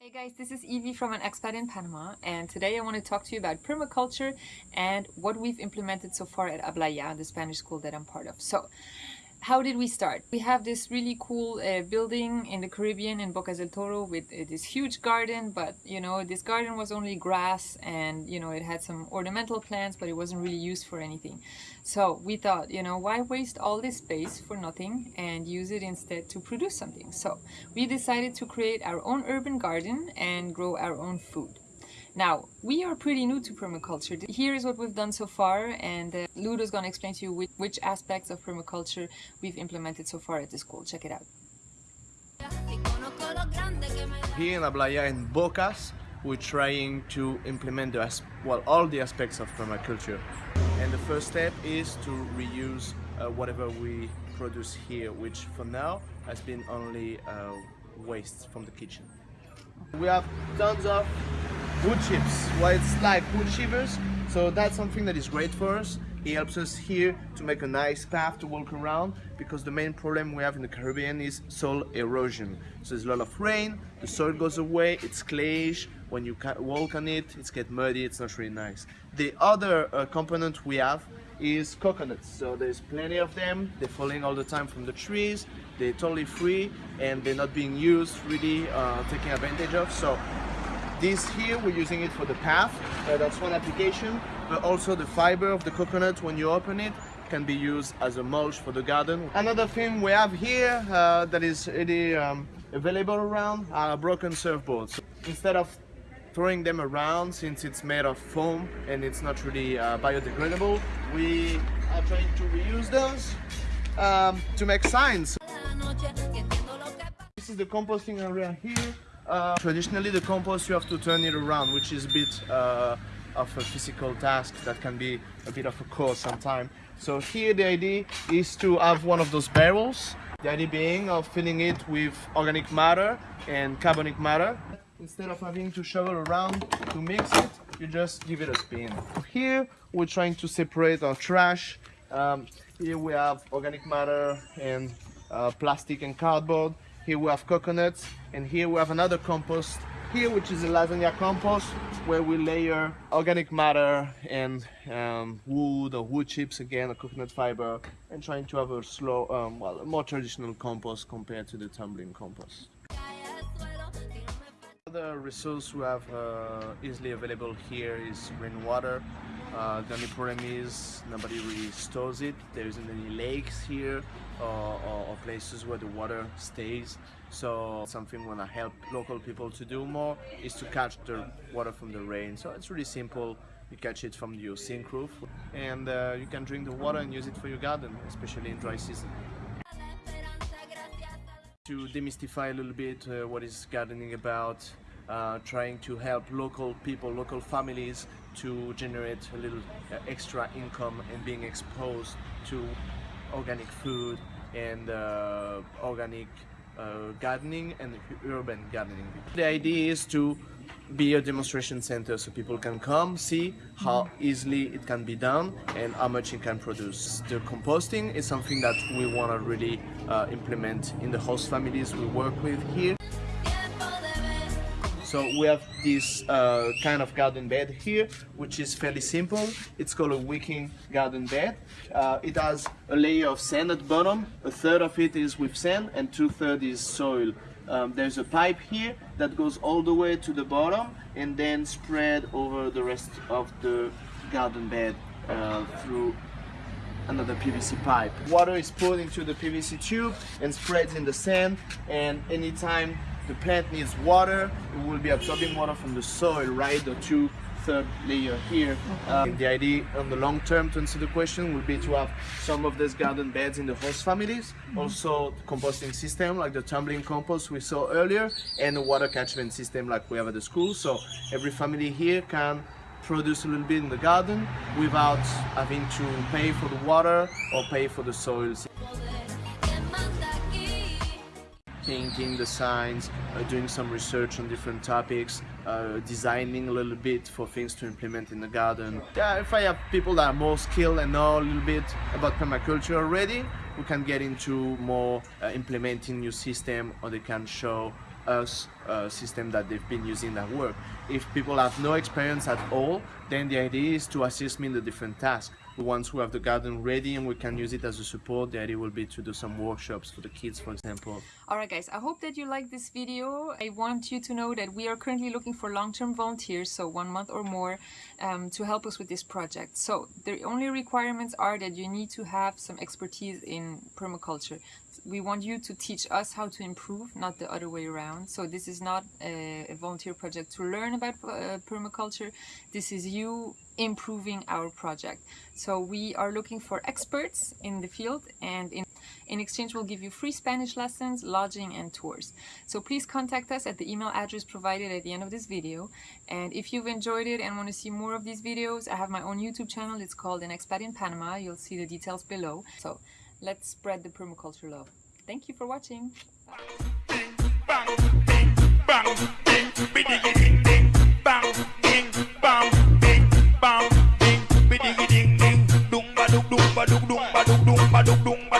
Hey guys, this is Evie from an expat in Panama and today I want to talk to you about permaculture and what we've implemented so far at Habla Ya, the Spanish school that I'm part of. So, how did we start? We have this really cool uh, building in the Caribbean in Bocas del Toro with uh, this huge garden, but you know, this garden was only grass and you know, it had some ornamental plants, but it wasn't really used for anything. So we thought, you know, why waste all this space for nothing and use it instead to produce something? So we decided to create our own urban garden and grow our own food. Now, we are pretty new to permaculture. Here is what we've done so far and uh, Ludo's gonna explain to you which, which aspects of permaculture we've implemented so far at the school. Check it out. Here in Habla Ya and Bocas, we're trying to implement the, well, all the aspects of permaculture. And the first step is to reuse uh, whatever we produce here, which for now has been only uh, waste from the kitchen. We have tons of wood chips. Well, it's like wood shivers, so that's something that is great for us. It helps us here to make a nice path to walk around because the main problem we have in the Caribbean is soil erosion. So there's a lot of rain, the soil goes away, it's clayish, when you walk on it, it's get muddy, it's not really nice. The other uh, component we have is coconuts. So there's plenty of them, they're falling all the time from the trees, they're totally free and they're not being used really uh, taking advantage of. So this here, we're using it for the path, uh, that's one application, but also the fiber of the coconut, when you open it, can be used as a mulch for the garden. Another thing we have here uh, that is really um, available around are broken surfboards. So instead of throwing them around, since it's made of foam and it's not really uh, biodegradable, we are trying to reuse those um, to make signs. This is the composting area here. Uh, traditionally the compost you have to turn it around which is a bit uh, of a physical task that can be a bit of a chore sometimes. So here the idea is to have one of those barrels. The idea being of filling it with organic matter and carbonic matter. Instead of having to shovel around to mix it, you just give it a spin. Here we're trying to separate our trash. Um, here we have organic matter and uh, plastic and cardboard. Here we have coconuts and here we have another compost here which is a lasagna compost where we layer organic matter and um, wood or wood chips again, a coconut fiber and trying to have a slow, um, well, a more traditional compost compared to the tumbling compost. The resource we have uh, easily available here is rainwater. Uh, the only problem is nobody really stores it. There isn't any lakes here or, or, or places where the water stays. So something we want to help local people to do more is to catch the water from the rain. So it's really simple. You catch it from your zinc roof and uh, you can drink the water and use it for your garden, especially in dry season. To demystify a little bit uh, what is gardening about, uh, trying to help local people, local families to generate a little uh, extra income and being exposed to organic food and uh, organic uh, gardening and urban gardening. The idea is to be a demonstration center so people can come see how easily it can be done and how much it can produce. The composting is something that we want to really uh, implement in the host families we work with here. So we have this uh, kind of garden bed here, which is fairly simple. It's called a wicking garden bed. Uh, it has a layer of sand at bottom. A third of it is with sand and two thirds is soil. Um, there's a pipe here that goes all the way to the bottom and then spread over the rest of the garden bed uh, through another PVC pipe. Water is put into the PVC tube and spreads in the sand and anytime the plant needs water, it will be absorbing water from the soil, right? The two third layer here. Um, the idea on the long term to answer the question would be to have some of these garden beds in the host families, mm -hmm. also composting system like the tumbling compost we saw earlier, and a water catchment system like we have at the school. So every family here can produce a little bit in the garden without having to pay for the water or pay for the soils. Painting the signs, uh, doing some research on different topics, uh, designing a little bit for things to implement in the garden. Yeah, if I have people that are more skilled and know a little bit about permaculture already, we can get into more uh, implementing new system or they can show us a system that they've been using that work. If people have no experience at all, then the idea is to assist me in the different tasks. Once we have the garden ready and we can use it as a support, the idea will be to do some workshops for the kids, for example. Alright guys, I hope that you like this video. I want you to know that we are currently looking for long-term volunteers, so one month or more, um, to help us with this project. So the only requirements are that you need to have some expertise in permaculture. We want you to teach us how to improve, not the other way around. So this is not a, a volunteer project to learn uh, permaculture. This is you improving our project. So we are looking for experts in the field and in, in exchange we'll give you free Spanish lessons, lodging and tours. So please contact us at the email address provided at the end of this video. And if you've enjoyed it and want to see more of these videos, I have my own YouTube channel. It's called An Expat in Panama. You'll see the details below. So let's spread the permaculture love. Thank you for watching. bang, ding bam ding bam ding. Bidiggy ding ding dung ba dug dung ba